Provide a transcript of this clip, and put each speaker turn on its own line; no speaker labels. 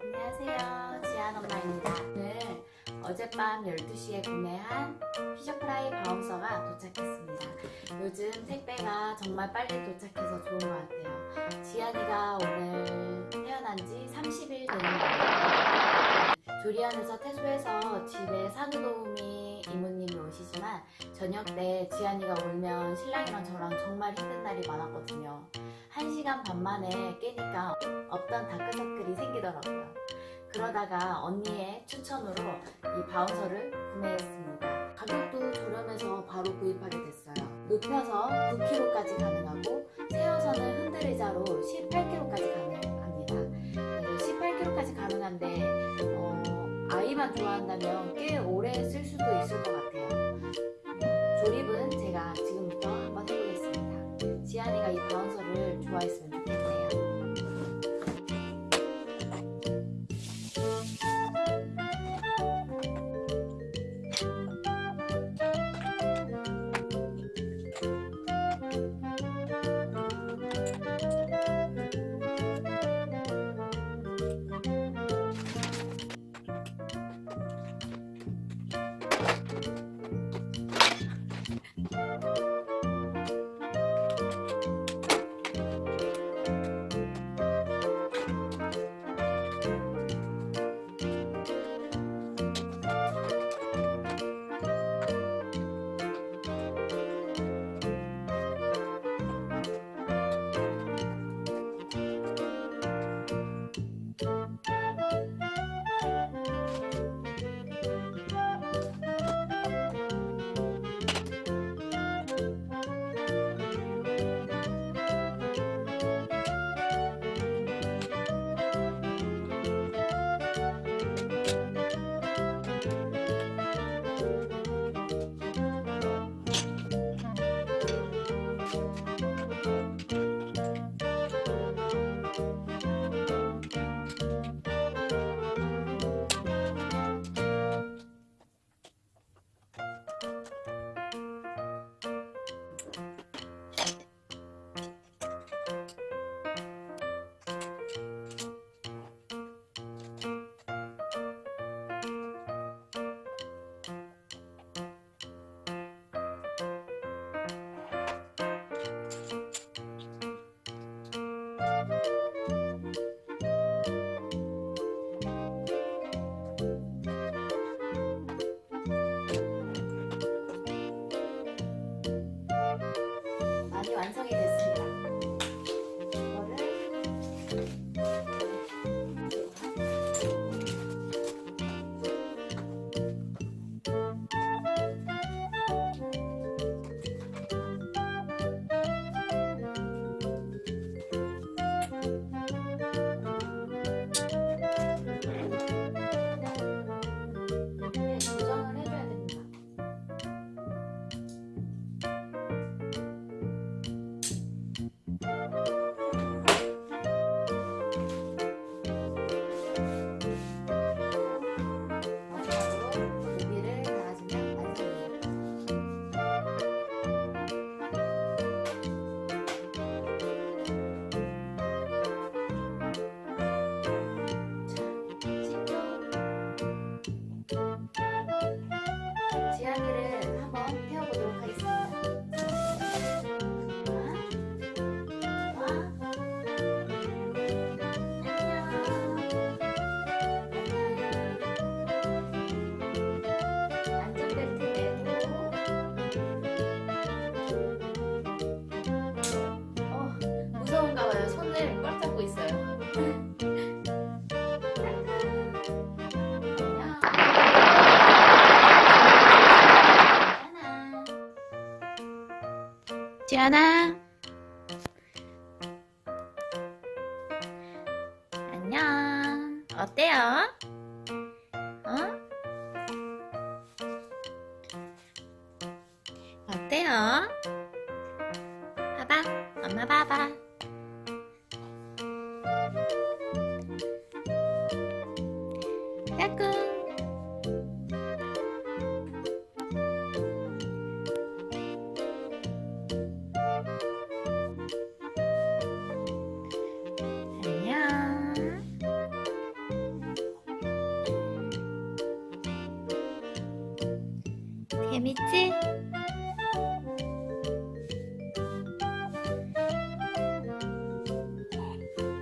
안녕하세요. 지안 엄마입니다. 오늘 어젯밤 12시에 구매한 피셔프라이 바운서가 도착했습니다. 요즘 택배가 정말 빨리 도착해서 좋은 것 같아요. 지안이가 오늘 태어난 지 30일 되는 거예요 조리원에서 퇴소해서 집에 산후도우미 이모님이 오시지만 저녁 때 지안이가 울면 신랑이랑 저랑 정말 힘든 날이 많았거든요 1시간 반 만에 깨니까 없던 다크서클이 생기더라고요. 그러다가 언니의 추천으로 이 바운서를 구매했습니다. 가격도 저렴해서 바로 구입하게 됐어요. 눕혀서 9kg까지 가능하고 세워서는 흔들의자로 18kg까지 가능합니다. 그래서 18kg까지 가능한데 어, 아이만 좋아한다면 꽤 오래 쓸 수도 있을 것 같아요. 조립은 제가 지금부터 한번 해보겠습니다. 지안이가 이 바운서를 좋아했으면 좋겠네요. 많이 완성이 됐습니다. 지안아 안녕 어때요? 어? 어때요? 봐봐 엄마 봐봐
やめて。